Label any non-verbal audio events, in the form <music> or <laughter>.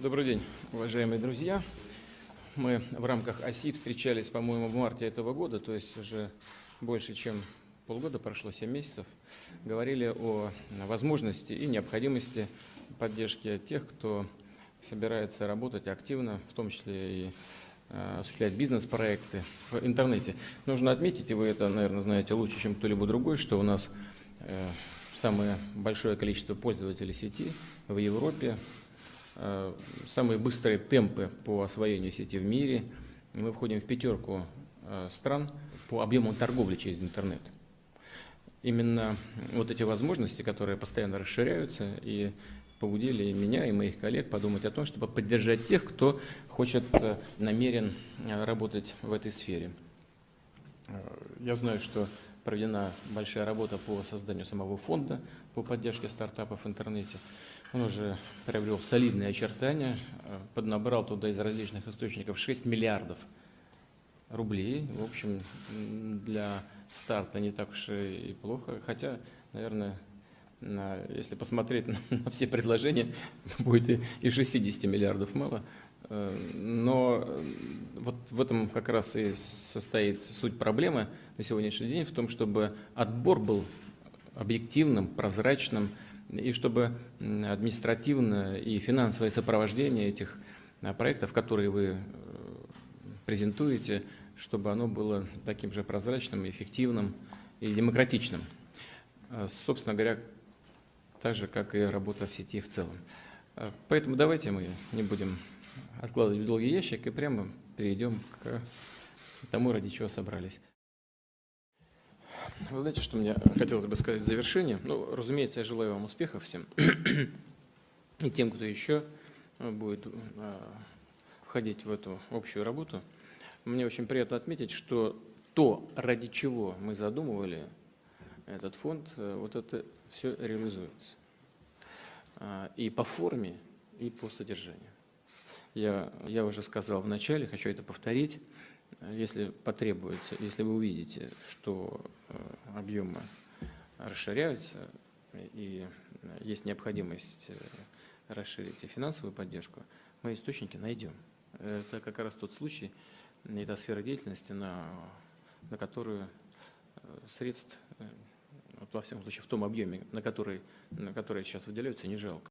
Добрый день, уважаемые друзья. Мы в рамках ОСИ встречались, по-моему, в марте этого года, то есть уже больше, чем полгода прошло, 7 месяцев. Говорили о возможности и необходимости поддержки тех, кто собирается работать активно, в том числе и э, осуществлять бизнес-проекты в интернете. Нужно отметить, и вы это, наверное, знаете лучше, чем кто-либо другой, что у нас э, самое большое количество пользователей сети в Европе, самые быстрые темпы по освоению сети в мире. Мы входим в пятерку стран по объему торговли через интернет. Именно вот эти возможности, которые постоянно расширяются и побудили меня, и моих коллег подумать о том, чтобы поддержать тех, кто хочет, э, намерен э, работать в этой сфере. Э, я знаю, что проведена большая работа по созданию самого фонда по поддержке стартапов в интернете. Он уже приобрел солидные очертания, поднабрал туда из различных источников 6 миллиардов рублей. В общем, для старта не так уж и плохо, хотя, наверное, на, если посмотреть на, <laughs> на все предложения, <laughs> будет и, и 60 миллиардов мало. Э, но э, вот в этом как раз и состоит суть проблемы на сегодняшний день, в том, чтобы отбор был объективным, прозрачным, и чтобы административное и финансовое сопровождение этих э, проектов, которые вы презентуете, чтобы оно было таким же прозрачным, эффективным и демократичным. Собственно говоря, так же, как и работа в сети в целом. А, поэтому давайте мы не будем откладывать в долгий ящик и прямо перейдем к тому, ради чего собрались. Вы знаете, что мне хотелось бы сказать в завершение? Ну, разумеется, я желаю вам успехов всем. <clears throat> И тем, кто еще будет а, входить в эту общую работу. Мне очень приятно отметить, что то, ради чего мы задумывали этот фонд, э, вот это все реализуется. А, и по форме, и по содержанию. Я, я уже сказал в начале, хочу это повторить. Если потребуется, если вы увидите, что э, объемы расширяются и есть необходимость э, расширить финансовую поддержку, мы источники найдем. Это как раз тот случай, и та сфера деятельности, на, на которую средств вот во всяком случае в том объеме, на который, на который сейчас выделяются, не жалко.